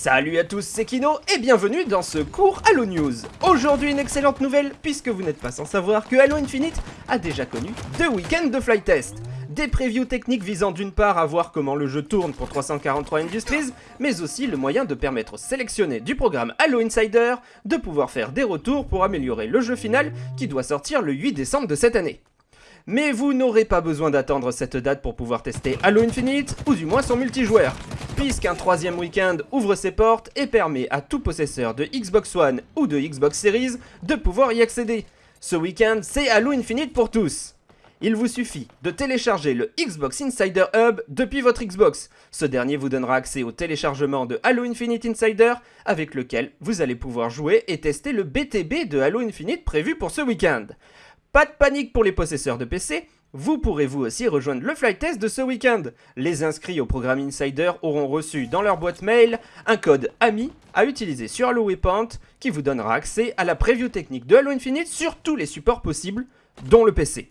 Salut à tous, c'est Kino et bienvenue dans ce court Halo News. Aujourd'hui une excellente nouvelle puisque vous n'êtes pas sans savoir que Halo Infinite a déjà connu deux week-ends de flight test. Des previews techniques visant d'une part à voir comment le jeu tourne pour 343 Industries, mais aussi le moyen de permettre aux sélectionnés du programme Halo Insider de pouvoir faire des retours pour améliorer le jeu final qui doit sortir le 8 décembre de cette année. Mais vous n'aurez pas besoin d'attendre cette date pour pouvoir tester Halo Infinite, ou du moins son multijoueur, puisqu'un troisième week-end ouvre ses portes et permet à tout possesseur de Xbox One ou de Xbox Series de pouvoir y accéder. Ce week-end, c'est Halo Infinite pour tous il vous suffit de télécharger le Xbox Insider Hub depuis votre Xbox. Ce dernier vous donnera accès au téléchargement de Halo Infinite Insider avec lequel vous allez pouvoir jouer et tester le BTB de Halo Infinite prévu pour ce week-end. Pas de panique pour les possesseurs de PC, vous pourrez vous aussi rejoindre le flight test de ce week-end. Les inscrits au programme Insider auront reçu dans leur boîte mail un code AMI à utiliser sur Halo Waypoint qui vous donnera accès à la preview technique de Halo Infinite sur tous les supports possibles, dont le PC.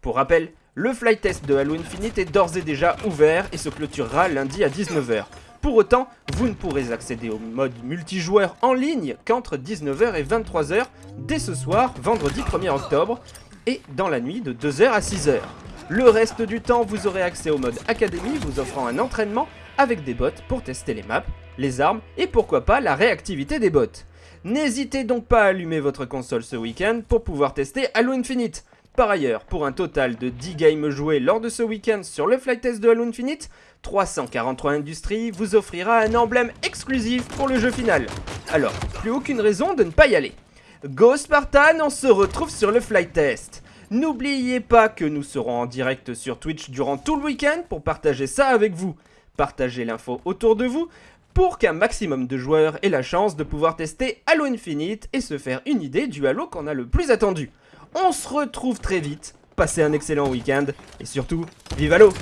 Pour rappel, le flight test de Halo Infinite est d'ores et déjà ouvert et se clôturera lundi à 19h. Pour autant, vous ne pourrez accéder au mode multijoueur en ligne qu'entre 19h et 23h dès ce soir, vendredi 1er octobre, et dans la nuit de 2h à 6h. Le reste du temps, vous aurez accès au mode Académie vous offrant un entraînement avec des bots pour tester les maps, les armes et pourquoi pas la réactivité des bots. N'hésitez donc pas à allumer votre console ce week-end pour pouvoir tester Halo Infinite. Par ailleurs, pour un total de 10 games joués lors de ce week-end sur le flight test de Halo Infinite, 343 Industries vous offrira un emblème exclusif pour le jeu final. Alors, plus aucune raison de ne pas y aller. Go Spartan, on se retrouve sur le flight test. N'oubliez pas que nous serons en direct sur Twitch durant tout le week-end pour partager ça avec vous. Partagez l'info autour de vous pour qu'un maximum de joueurs aient la chance de pouvoir tester Halo Infinite et se faire une idée du Halo qu'on a le plus attendu. On se retrouve très vite, passez un excellent week-end et surtout, vive Halo